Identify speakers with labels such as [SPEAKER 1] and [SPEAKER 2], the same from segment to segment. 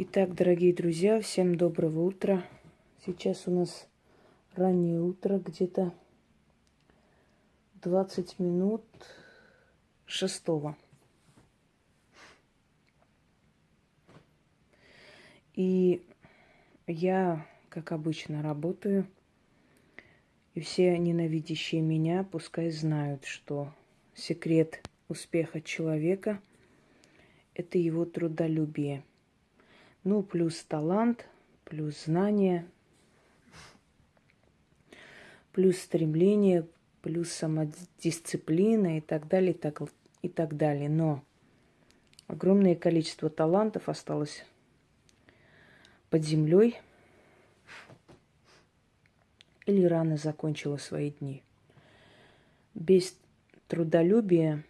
[SPEAKER 1] Итак, дорогие друзья, всем доброго утра. Сейчас у нас раннее утро, где-то 20 минут шестого. И я, как обычно, работаю. И все ненавидящие меня пускай знают, что секрет успеха человека – это его трудолюбие. Ну, плюс талант, плюс знание, плюс стремление, плюс самодисциплина и так далее, и так, и так далее. Но огромное количество талантов осталось под землей или рано закончила свои дни. Без трудолюбия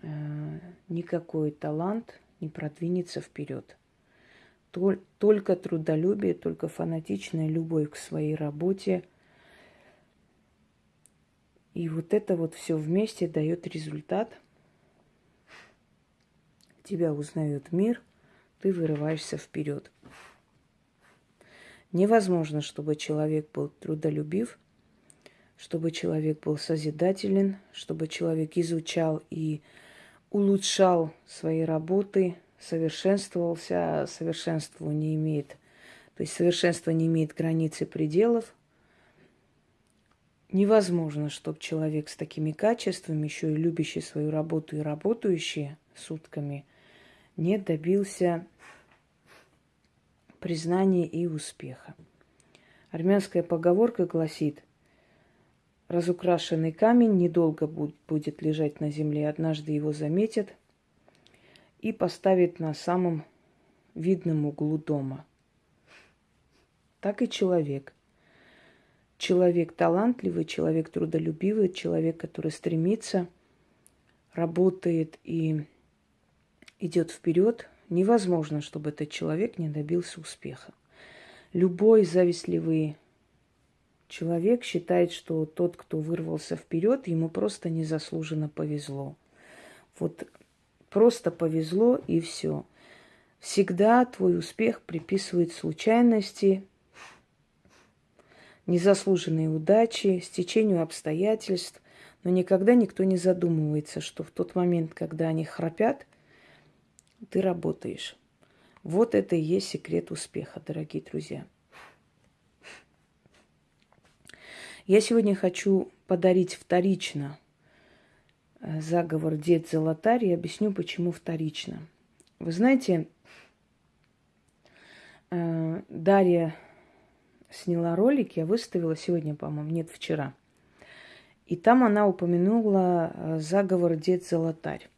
[SPEAKER 1] э, никакой талант не продвинется вперед. Только трудолюбие, только фанатичная любовь к своей работе. И вот это вот все вместе дает результат. Тебя узнает мир, ты вырываешься вперед. Невозможно, чтобы человек был трудолюбив, чтобы человек был созидателен, чтобы человек изучал и улучшал свои работы, совершенствовался, а совершенство не имеет, то есть совершенство не имеет границ и пределов. Невозможно, чтобы человек с такими качествами, еще и любящий свою работу и работающий сутками, не добился признания и успеха. Армянская поговорка гласит, разукрашенный камень недолго будет лежать на земле, однажды его заметят и поставят на самом видном углу дома. Так и человек. Человек талантливый, человек трудолюбивый, человек, который стремится, работает и идет вперед, невозможно, чтобы этот человек не добился успеха. Любой завистливый человек считает, что тот, кто вырвался вперед, ему просто незаслуженно повезло. Вот просто повезло и все. Всегда твой успех приписывает случайности, незаслуженные удачи, стечению обстоятельств, но никогда никто не задумывается, что в тот момент, когда они храпят, ты работаешь. Вот это и есть секрет успеха, дорогие друзья. Я сегодня хочу подарить вторично заговор «Дед Золотарь» и объясню, почему вторично. Вы знаете, э, Дарья сняла ролик, я выставила сегодня, по-моему, нет, вчера. И там она упомянула э, заговор «Дед Золотарь».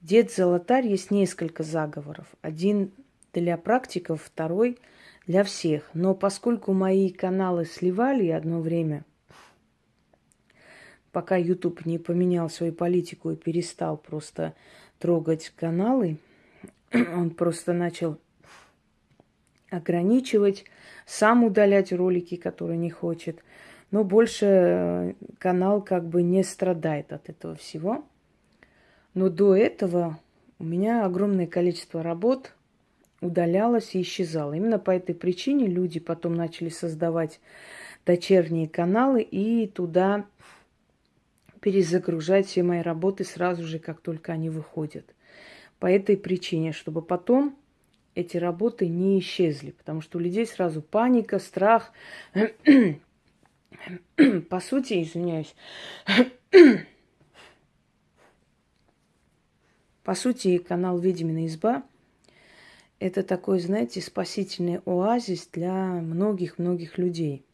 [SPEAKER 1] Дед Золотарь есть несколько заговоров. Один для практиков, второй для всех. Но поскольку мои каналы сливали одно время, пока YouTube не поменял свою политику и перестал просто трогать каналы, он просто начал ограничивать, сам удалять ролики, которые не хочет. Но больше э, канал как бы не страдает от этого всего. Но до этого у меня огромное количество работ удалялось и исчезало. Именно по этой причине люди потом начали создавать дочерние каналы и туда перезагружать все мои работы сразу же, как только они выходят. По этой причине, чтобы потом эти работы не исчезли, потому что у людей сразу паника, страх. По сути, извиняюсь, По сути, канал «Ведьмина изба» – это такой, знаете, спасительный оазис для многих-многих людей.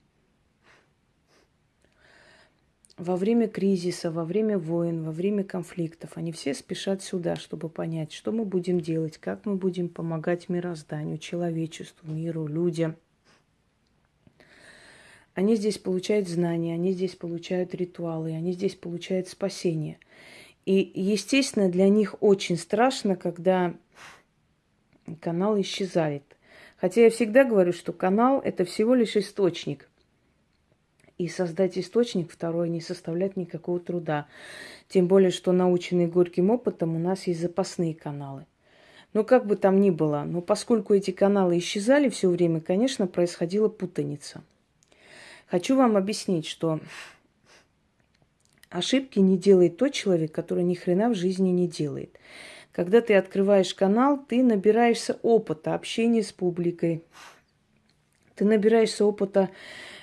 [SPEAKER 1] Во время кризиса, во время войн, во время конфликтов они все спешат сюда, чтобы понять, что мы будем делать, как мы будем помогать мирозданию, человечеству, миру, людям. Они здесь получают знания, они здесь получают ритуалы, они здесь получают спасение – и, естественно, для них очень страшно, когда канал исчезает. Хотя я всегда говорю, что канал – это всего лишь источник. И создать источник второй не составляет никакого труда. Тем более, что наученные горьким опытом у нас есть запасные каналы. Но как бы там ни было, но поскольку эти каналы исчезали все время, конечно, происходила путаница. Хочу вам объяснить, что ошибки не делает тот человек, который ни хрена в жизни не делает. Когда ты открываешь канал, ты набираешься опыта общения с публикой. Ты набираешься опыта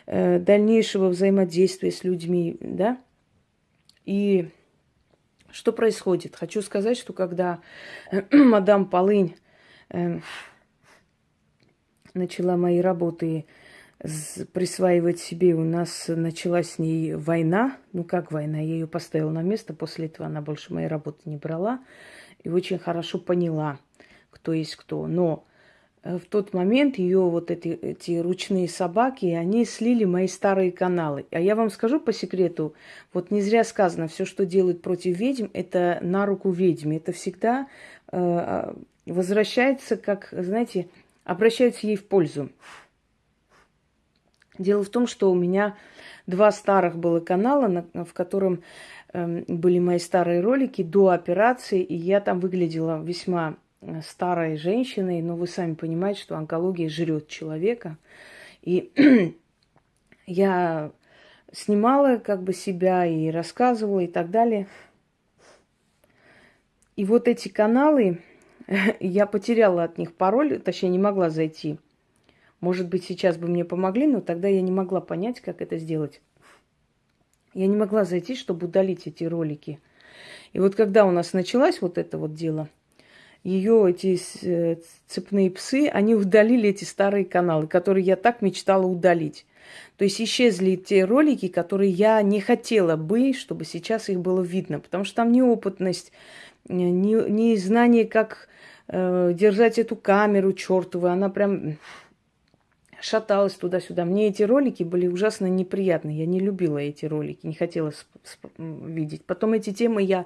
[SPEAKER 1] дальнейшего взаимодействия с людьми, да? И что происходит? Хочу сказать, что когда э, мадам Полынь э, начала мои работы присваивать себе, у нас началась с ней война. Ну как война? Я ее поставила на место, после этого она больше моей работы не брала. И очень хорошо поняла, кто есть кто. Но Э, в тот момент ее вот эти, эти ручные собаки, они слили мои старые каналы. А я вам скажу по секрету, вот не зря сказано, все, что делают против ведьм, это на руку ведьме. Это всегда э, а, возвращается, как, знаете, обращаются ей в пользу. Дело в том, что у меня два старых было канала, на, в котором э, были мои старые ролики до операции, и я там выглядела весьма Э, старой женщиной, но вы сами понимаете, что онкология жрет человека. И я снимала как бы себя и рассказывала и так далее. И вот эти каналы, я потеряла от них пароль, точнее не могла зайти. Может быть, сейчас бы мне помогли, но тогда я не могла понять, как это сделать. Я не могла зайти, чтобы удалить эти ролики. И вот когда у нас началось вот это вот дело – ее эти э, цепные псы, они удалили эти старые каналы, которые я так мечтала удалить. То есть исчезли те ролики, которые я не хотела бы, чтобы сейчас их было видно, потому что там неопытность, э, не, не знание, как э, держать эту камеру чертову, она прям шаталась туда-сюда. Мне эти ролики были ужасно неприятны. Я не любила эти ролики, не хотела видеть. Потом эти темы я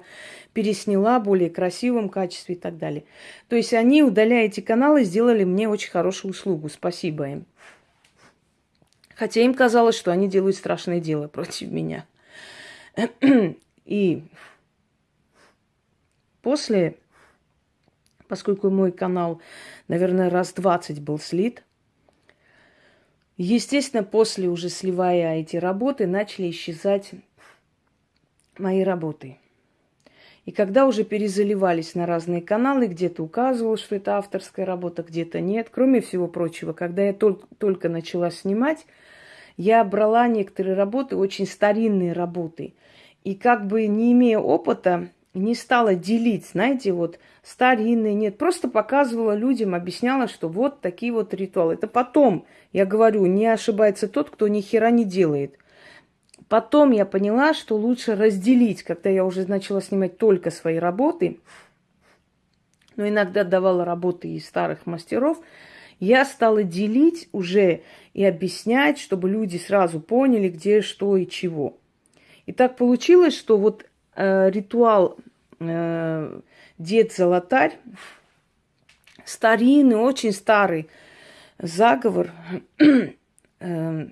[SPEAKER 1] пересняла в более красивом качестве и так далее. То есть они, удаляя эти каналы, сделали мне очень хорошую услугу. Спасибо им. Хотя им казалось, что они делают страшное дело против меня. И после, поскольку мой канал, наверное, раз 20 был слит, Естественно, после уже сливая эти работы, начали исчезать мои работы. И когда уже перезаливались на разные каналы, где-то указывал, что это авторская работа, где-то нет. Кроме всего прочего, когда я только, только начала снимать, я брала некоторые работы, очень старинные работы. И как бы не имея опыта, не стала делить, знаете, вот старинные, нет, просто показывала людям, объясняла, что вот такие вот ритуалы. Это потом, я говорю, не ошибается тот, кто ни хера не делает. Потом я поняла, что лучше разделить, когда я уже начала снимать только свои работы, но иногда давала работы из старых мастеров, я стала делить уже и объяснять, чтобы люди сразу поняли, где, что и чего. И так получилось, что вот э, ритуал э, Дед Золотарь, старинный, очень старый заговор э,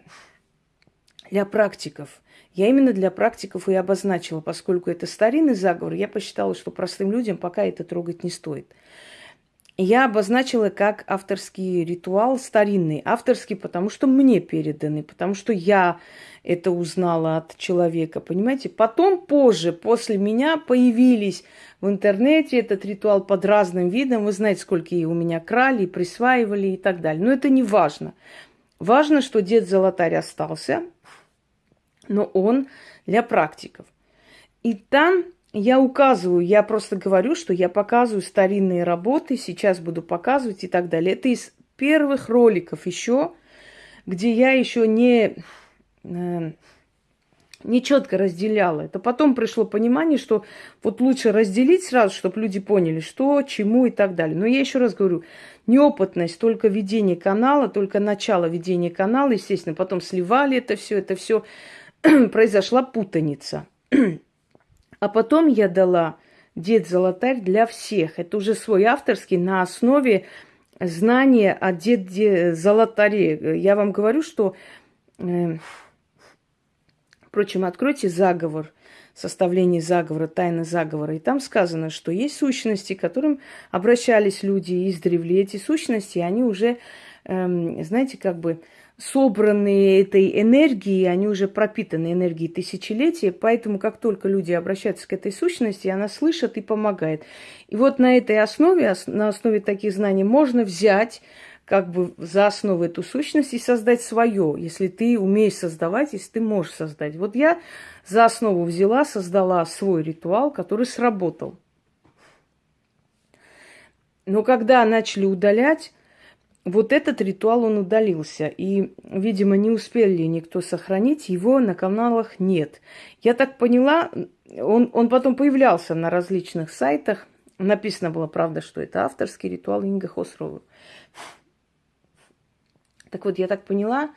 [SPEAKER 1] для практиков. Я именно для практиков и обозначила, поскольку это старинный заговор, я посчитала, что простым людям пока это трогать не стоит. Я обозначила как авторский ритуал старинный. Авторский, потому что мне переданы, потому что я это узнала от человека, понимаете? Потом, позже, после меня появились в интернете этот ритуал под разным видом. Вы знаете, сколько у меня крали, присваивали и так далее. Но это не важно. Важно, что дед Золотарь остался, но он для практиков. И там я указываю, я просто говорю, что я показываю старинные работы, сейчас буду показывать и так далее. Это из первых роликов еще, где я еще не, э, не четко разделяла. Это потом пришло понимание, что вот лучше разделить сразу, чтобы люди поняли, что, чему и так далее. Но я еще раз говорю, неопытность, только ведение канала, только начало ведения канала, естественно, потом сливали это все, это все произошла путаница. А потом я дала Дед Золотарь для всех. Это уже свой авторский на основе знания о Деде Золотаре. Я вам говорю, что... Э, впрочем, откройте заговор составлении заговора, тайны заговора. И там сказано, что есть сущности, к которым обращались люди издревле. Эти сущности, они уже, эм, знаете, как бы собранные этой энергией, они уже пропитаны энергией тысячелетия, поэтому как только люди обращаются к этой сущности, она слышит и помогает. И вот на этой основе, на основе таких знаний можно взять как бы за основу эту сущность и создать свое, если ты умеешь создавать, если ты можешь создать. Вот я за основу взяла, создала свой ритуал, который сработал. Но когда начали удалять, вот этот ритуал, он удалился. И, видимо, не успели никто сохранить, его на каналах нет. Я так поняла, он, он потом появлялся на различных сайтах. Написано было, правда, что это авторский ритуал Инга Хосрова. Так вот, я так поняла,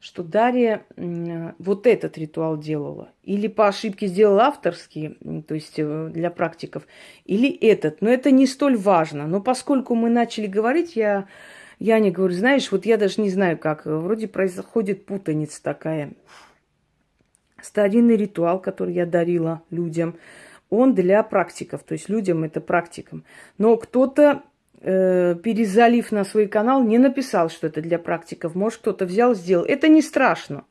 [SPEAKER 1] что Дарья вот этот ритуал делала. Или по ошибке сделала авторский, то есть э, для практиков, или этот. Но это не столь важно. Но поскольку мы начали говорить, я, я не говорю, знаешь, вот я даже не знаю как. Вроде происходит путаница такая. Старинный ритуал, который я дарила людям, он для практиков. То есть людям это практикам. Но кто-то э, перезалив на свой канал, не написал, что это для практиков. Может, кто-то взял, сделал. Это не страшно.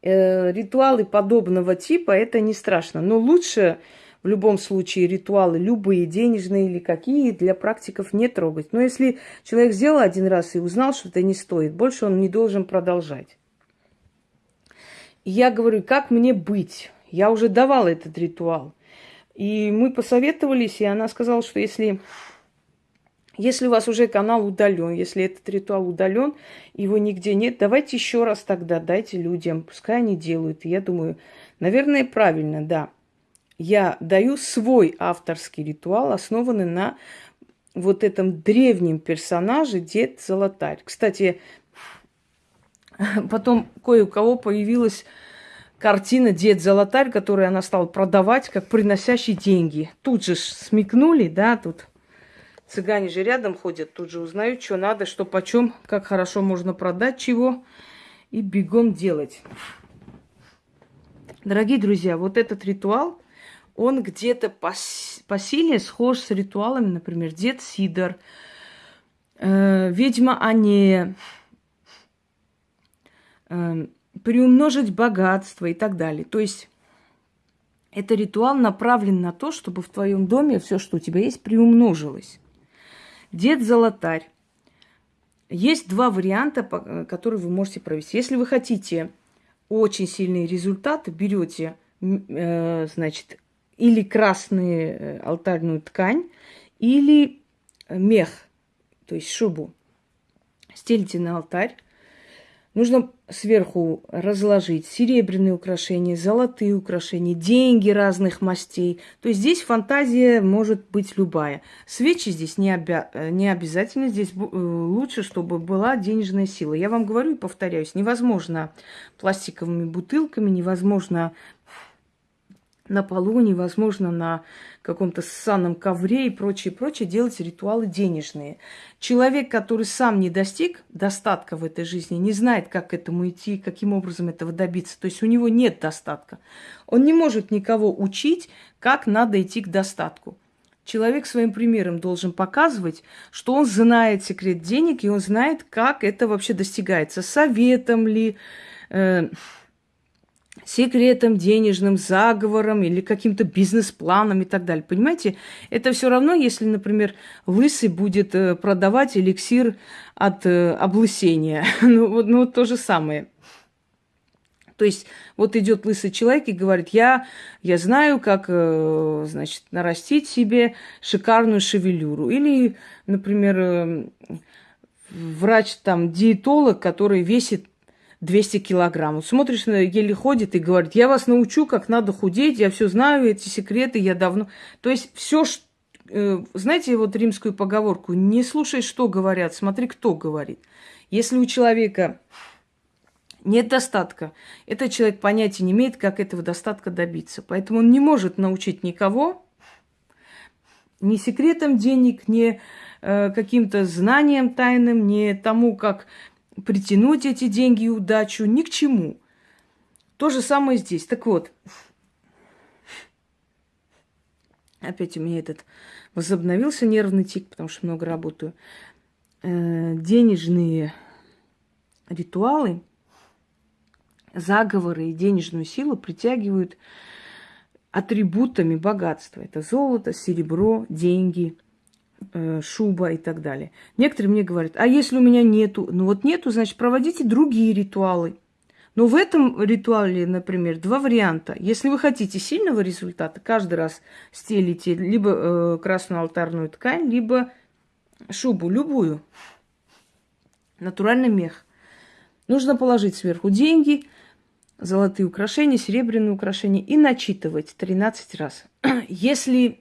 [SPEAKER 1] Э, ритуалы подобного типа это не страшно. Но лучше в любом случае ритуалы, любые денежные или какие, для практиков не трогать. Но если человек сделал один раз и узнал, что это не стоит, больше он не должен продолжать. И я говорю, как мне быть? Я уже давала этот ритуал. И мы посоветовались, и она сказала, что если если у вас уже канал удален, если этот ритуал удален, его нигде нет, давайте еще раз тогда дайте людям, пускай они делают. И я думаю, наверное, правильно, да. Я даю свой авторский ритуал, основанный на вот этом древнем персонаже Дед Золотарь. Кстати, потом кое у кого появилась картина Дед Золотарь, которую она стала продавать как приносящий деньги. Тут же смекнули, да, тут Цыгане же рядом ходят, тут же узнают, что надо, что почем, как хорошо можно продать чего и бегом делать. Дорогие друзья, вот этот ритуал, он где-то по, по силе схож с ритуалами, например, Дед Сидор, э, Ведьма Ане, э, приумножить богатство и так далее. То есть это ритуал направлен на то, чтобы в твоем доме все, что у тебя есть, приумножилось. Дед Золотарь. Есть два варианта, которые вы можете провести. Если вы хотите очень сильные результаты, берете, э, значит, или красную э, алтарную ткань, или мех, то есть шубу. Стелите на алтарь, Нужно сверху разложить серебряные украшения, золотые украшения, деньги разных мастей. То есть здесь фантазия может быть любая. Свечи здесь не, обя... не обязательно. Здесь э, лучше, чтобы была денежная сила. Я вам говорю и повторяюсь, невозможно пластиковыми бутылками, невозможно на полу, невозможно на каком-то ссаном ковре и прочее, прочее делать ритуалы денежные. Человек, который сам не достиг достатка в этой жизни, не знает, как к этому идти, каким образом этого добиться. То есть у него нет достатка. Он не может никого учить, как надо идти к достатку. Человек своим примером должен показывать, что он знает секрет денег, и он знает, как это вообще достигается. Советом ли, э, секретом денежным, заговором или каким-то бизнес-планом и так далее. Понимаете, это все равно, если, например, лысый будет э, продавать эликсир от э, облысения. ну, вот, ну, то же самое. То есть вот идет лысый человек и говорит, я, я знаю, как, э, значит, нарастить себе шикарную шевелюру. Или, например, врач, там, диетолог, который весит 200 килограмм. Смотришь, еле ходит и говорит, я вас научу, как надо худеть, я все знаю, эти секреты, я давно... То есть все, э, знаете, вот римскую поговорку, не слушай, что говорят, смотри, кто говорит. Если у человека нет достатка, этот человек понятия не имеет, как этого достатка добиться. Поэтому он не может научить никого, ни секретом денег, ни э, каким-то знанием тайным, ни тому, как притянуть эти деньги и удачу, ни к чему. То же самое здесь. Так вот, опять у меня этот возобновился нервный тик, потому что много работаю. Э, денежные ритуалы, заговоры и денежную силу притягивают атрибутами богатства. Это золото, серебро, деньги, шуба и так далее. Некоторые мне говорят, а если у меня нету? Ну вот нету, значит, проводите другие ритуалы. Но в этом ритуале, например, два варианта. Если вы хотите сильного результата, каждый раз стелите либо э, красную алтарную ткань, либо шубу, любую. Натуральный мех. Нужно положить сверху деньги, золотые украшения, серебряные украшения и начитывать 13 раз. Если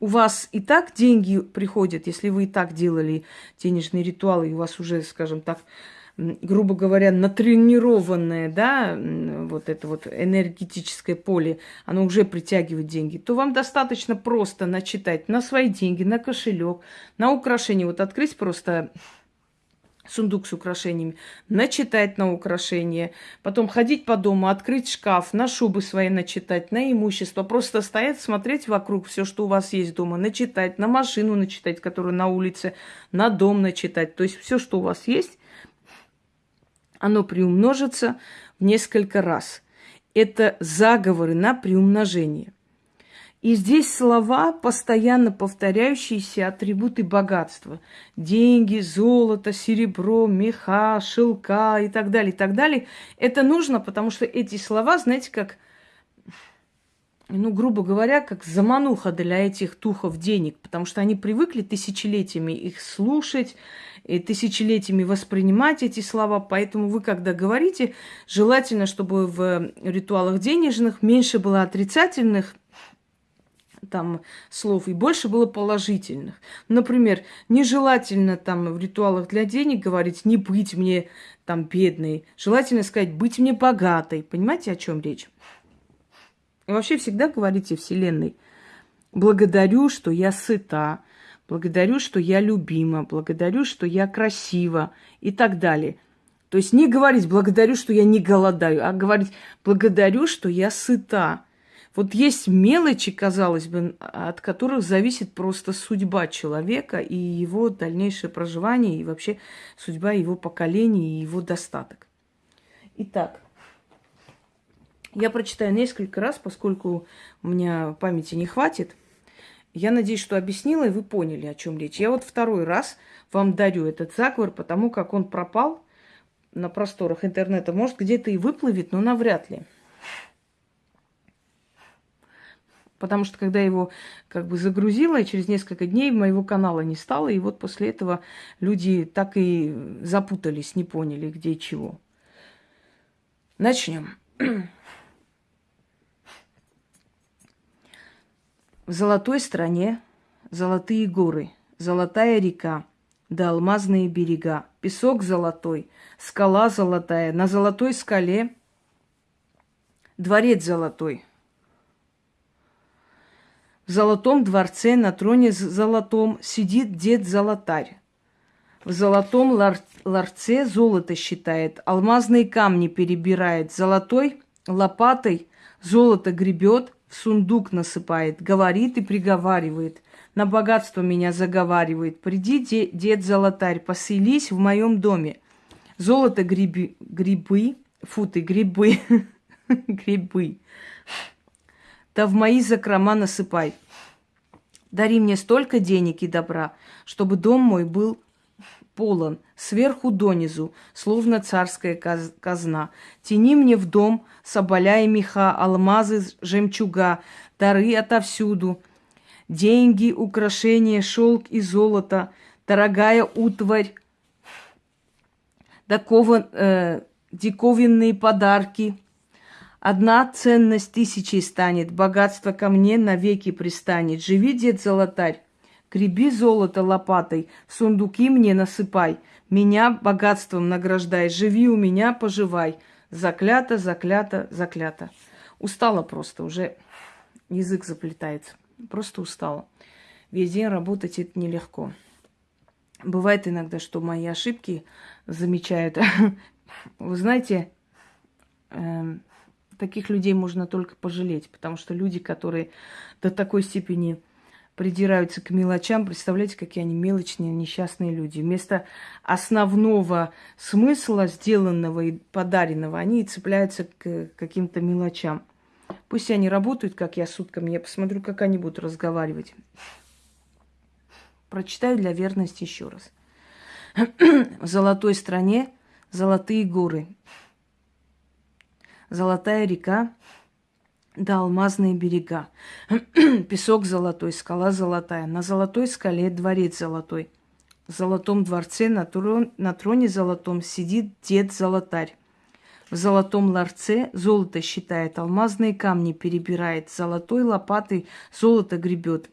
[SPEAKER 1] у вас и так деньги приходят, если вы и так делали денежные ритуалы, и у вас уже, скажем так, грубо говоря, натренированное, да, вот это вот энергетическое поле, оно уже притягивает деньги, то вам достаточно просто начитать на свои деньги, на кошелек, на украшения. Вот открыть просто сундук с украшениями, начитать на украшения, потом ходить по дому, открыть шкаф, на шубы свои начитать, на имущество, просто стоять, смотреть вокруг все, что у вас есть дома, начитать, на машину начитать, которую на улице, на дом начитать, то есть все, что у вас есть, оно приумножится в несколько раз. Это заговоры на приумножение. И здесь слова, постоянно повторяющиеся атрибуты богатства. Деньги, золото, серебро, меха, шелка и так далее, и так далее. Это нужно, потому что эти слова, знаете, как, ну, грубо говоря, как замануха для этих тухов денег, потому что они привыкли тысячелетиями их слушать, и тысячелетиями воспринимать эти слова. Поэтому вы, когда говорите, желательно, чтобы в ритуалах денежных меньше было отрицательных там слов и больше было положительных. Например, нежелательно там в ритуалах для денег говорить не быть мне там бедной. Желательно сказать быть мне богатой. Понимаете, о чем речь? И вообще всегда говорите Вселенной, благодарю, что я сыта, благодарю, что я любима, благодарю, что я красива и так далее. То есть не говорить благодарю, что я не голодаю, а говорить благодарю, что я сыта. Вот есть мелочи, казалось бы, от которых зависит просто судьба человека и его дальнейшее проживание, и вообще судьба его поколения и его достаток. Итак, я прочитаю несколько раз, поскольку у меня памяти не хватит. Я надеюсь, что объяснила, и вы поняли, о чем речь. Я вот второй раз вам дарю этот заговор, потому как он пропал на просторах интернета. Может, где-то и выплывет, но навряд ли. Потому что когда его как бы загрузила, через несколько дней моего канала не стало, и вот после этого люди так и запутались, не поняли, где чего. Начнем. В золотой стране золотые горы, золотая река, да алмазные берега, песок золотой, скала золотая, на золотой скале дворец золотой – в золотом дворце на троне золотом сидит дед-золотарь. В золотом лар- ларце золото считает, алмазные камни перебирает, золотой лопатой золото гребет, в сундук насыпает, говорит и приговаривает. На богатство меня заговаривает. Приди, де- дед-золотарь, поселись в моем доме. Золото гриби, грибы, фу ты, грибы, грибы да в мои закрома насыпай. Дари мне столько денег и добра, чтобы дом мой был полон, сверху донизу, словно царская казна. Тяни мне в дом соболя и меха, алмазы, жемчуга, дары отовсюду, деньги, украшения, шелк и золото, дорогая утварь, дакова, э, диковинные подарки – Одна ценность тысячи станет, богатство ко мне навеки пристанет. Живи, дед золотарь, греби золото лопатой, сундуки мне насыпай, меня богатством награждай, живи у меня, поживай. Заклято, заклято, заклято. Устала просто, уже язык заплетается. Просто устала. Весь день работать это нелегко. Бывает иногда, что мои ошибки замечают. Вы знаете, эм, Таких людей можно только пожалеть, потому что люди, которые до такой степени придираются к мелочам, представляете, какие они мелочные, несчастные люди. Вместо основного смысла, сделанного и подаренного, они цепляются к каким-то мелочам. Пусть они работают, как я, сутками, я посмотрю, как они будут разговаривать. Прочитаю для верности еще раз. В золотой стране золотые горы, золотая река, да алмазные берега. Песок золотой, скала золотая. На золотой скале дворец золотой. В золотом дворце на, трон, на троне золотом сидит дед золотарь. В золотом ларце золото считает, алмазные камни перебирает, золотой лопатой золото гребет.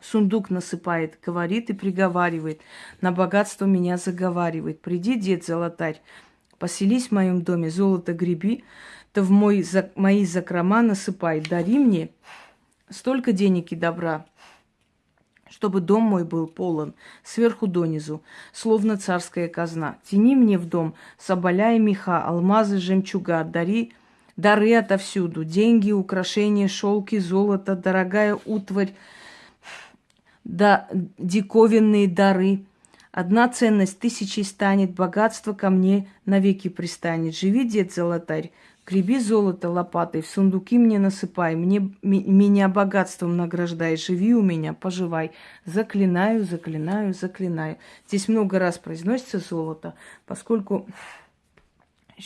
[SPEAKER 1] Сундук насыпает, говорит и приговаривает, на богатство меня заговаривает. Приди, дед золотарь, поселись в моем доме, золото греби, то в мой, за, мои закрома насыпай, дари мне столько денег и добра, чтобы дом мой был полон, сверху донизу, словно царская казна. Тяни мне в дом соболя и меха, алмазы, жемчуга, дари дары отовсюду, деньги, украшения, шелки, золото, дорогая утварь, да диковинные дары. Одна ценность тысячи станет, богатство ко мне навеки пристанет. Живи, дед золотарь, Греби золото лопатой, в сундуки мне насыпай, мне, меня богатством награждай, живи у меня, поживай. Заклинаю, заклинаю, заклинаю. Здесь много раз произносится золото, поскольку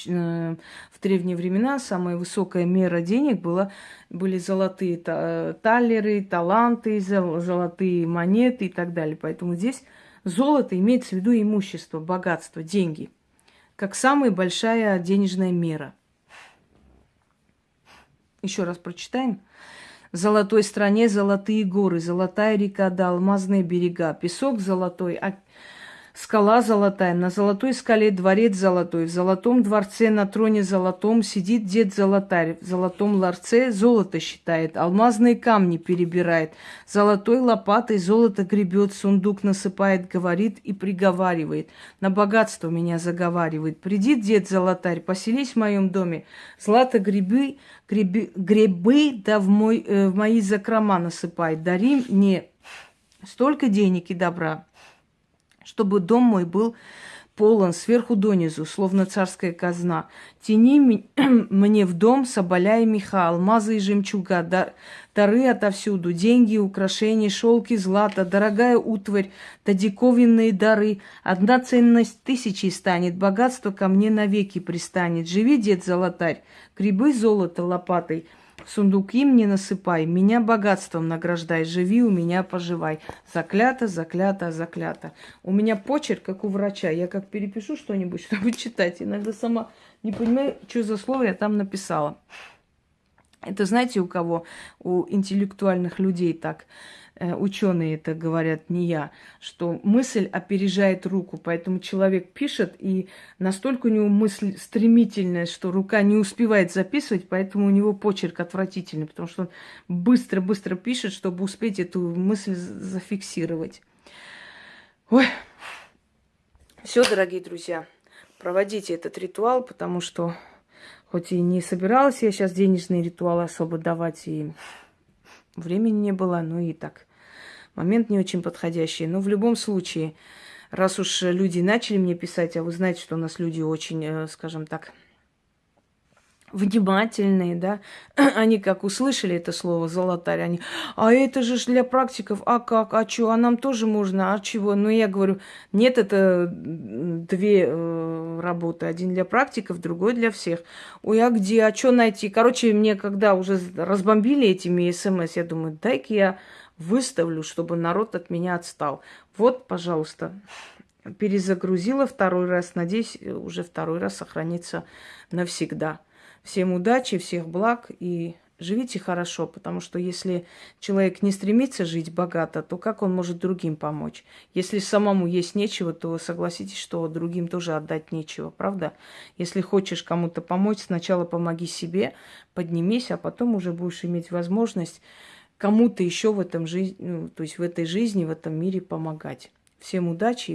[SPEAKER 1] э, в древние времена самая высокая мера денег была, были золотые талеры, таланты, золотые монеты и так далее. Поэтому здесь золото имеется в виду имущество, богатство, деньги, как самая большая денежная мера – еще раз прочитаем. В золотой стране золотые горы, золотая река да алмазные берега, песок золотой, а Скала золотая, на золотой скале дворец золотой, в золотом дворце на троне золотом сидит дед золотарь, в золотом ларце золото считает, алмазные камни перебирает, золотой лопатой золото гребет, сундук насыпает, говорит и приговаривает, на богатство меня заговаривает. Приди, дед золотарь, поселись в моем доме, злато грибы, грибы, грибы да в, мой, э, в мои закрома насыпай, дари мне столько денег и добра, чтобы дом мой был полон сверху донизу, словно царская казна. Тяни мне в дом соболя и меха, алмазы и жемчуга, дары отовсюду, деньги, украшения, шелки, злато, дорогая утварь, да диковинные дары. Одна ценность тысячи станет, богатство ко мне навеки пристанет. Живи, дед золотарь, грибы золото лопатой – сундуки мне насыпай, меня богатством награждай, живи у меня, поживай. Заклято, заклято, заклято. У меня почерк, как у врача. Я как перепишу что-нибудь, чтобы читать, иногда сама не понимаю, что за слово я там написала. Это знаете, у кого? У интеллектуальных людей так. Э, ученые это говорят, не я, что мысль опережает руку, поэтому человек пишет, и настолько у него мысль стремительная, что рука не успевает записывать, поэтому у него почерк отвратительный, потому что он быстро-быстро пишет, чтобы успеть эту мысль зафиксировать. Ой, все, дорогие друзья, проводите этот ритуал, потому что хоть и не собиралась я сейчас денежные ритуалы особо давать, и времени не было, ну и так момент не очень подходящий. Но в любом случае, раз уж люди начали мне писать, а вы знаете, что у нас люди очень, э, скажем так, внимательные, да, они как услышали это слово «золотарь», они, а это же для практиков, а как, а что, а нам тоже можно, а чего? Ну, я говорю, нет, это две э, работы, один для практиков, другой для всех. Ой, а где, а что найти? Короче, мне когда уже разбомбили этими смс, я думаю, дай-ка я выставлю, чтобы народ от меня отстал. Вот, пожалуйста, перезагрузила второй раз. Надеюсь, уже второй раз сохранится навсегда. Всем удачи, всех благ и живите хорошо, потому что если человек не стремится жить богато, то как он может другим помочь? Если самому есть нечего, то согласитесь, что другим тоже отдать нечего, правда? Если хочешь кому-то помочь, сначала помоги себе, поднимись, а потом уже будешь иметь возможность кому-то еще в этом жизни, ну, то есть в этой жизни, в этом мире помогать. Всем удачи